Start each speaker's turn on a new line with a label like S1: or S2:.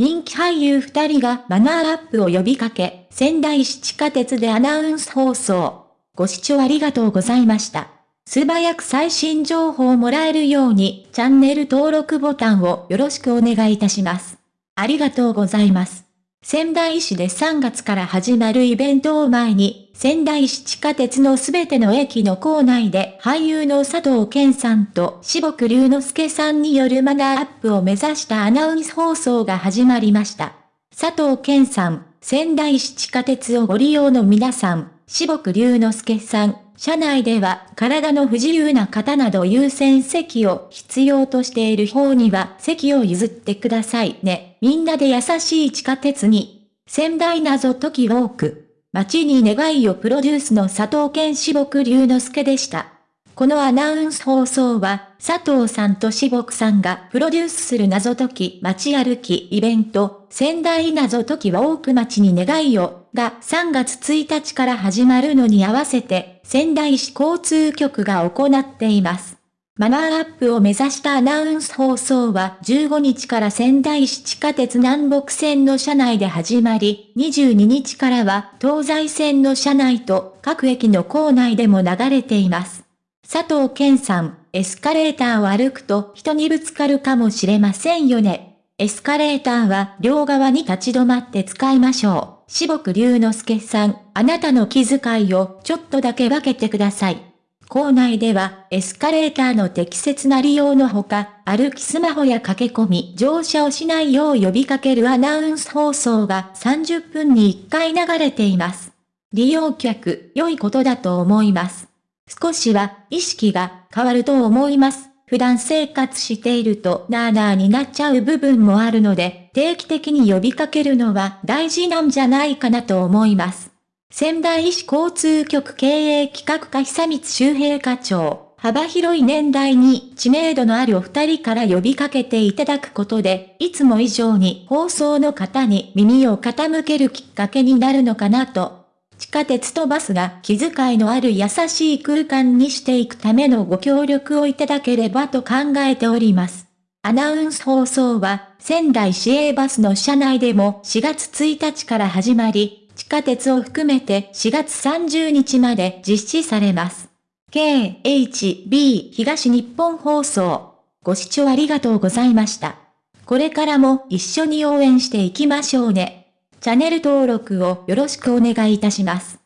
S1: 人気俳優二人がマナーアップを呼びかけ、仙台市地下鉄でアナウンス放送。ご視聴ありがとうございました。素早く最新情報をもらえるように、チャンネル登録ボタンをよろしくお願いいたします。ありがとうございます。仙台市で3月から始まるイベントを前に、仙台市地下鉄のすべての駅の構内で俳優の佐藤健さんと志木隆之介さんによるマナーアップを目指したアナウンス放送が始まりました。佐藤健さん、仙台市地下鉄をご利用の皆さん、志木隆之介さん、車内では体の不自由な方など優先席を必要としている方には席を譲ってくださいね。みんなで優しい地下鉄に。仙台謎解きウォーク。街に願いをプロデュースの佐藤健志木隆之介でした。このアナウンス放送は、佐藤さんと志木さんがプロデュースする謎解き街歩きイベント、仙台謎解きは多く街に願いを、が3月1日から始まるのに合わせて、仙台市交通局が行っています。マナーアップを目指したアナウンス放送は15日から仙台市地下鉄南北線の車内で始まり、22日からは東西線の車内と各駅の構内でも流れています。佐藤健さん、エスカレーターを歩くと人にぶつかるかもしれませんよね。エスカレーターは両側に立ち止まって使いましょう。志木隆之介さん、あなたの気遣いをちょっとだけ分けてください。校内では、エスカレーターの適切な利用のほか、歩きスマホや駆け込み、乗車をしないよう呼びかけるアナウンス放送が30分に1回流れています。利用客、良いことだと思います。少しは意識が変わると思います。普段生活しているとなーなーになっちゃう部分もあるので、定期的に呼びかけるのは大事なんじゃないかなと思います。仙台市交通局経営企画課久光周平課長、幅広い年代に知名度のあるお二人から呼びかけていただくことで、いつも以上に放送の方に耳を傾けるきっかけになるのかなと。地下鉄とバスが気遣いのある優しい空間にしていくためのご協力をいただければと考えております。アナウンス放送は仙台市営バスの車内でも4月1日から始まり、地下鉄を含めて4月30日まで実施されます。KHB 東日本放送。ご視聴ありがとうございました。これからも一緒に応援していきましょうね。チャンネル登録をよろしくお願いいたします。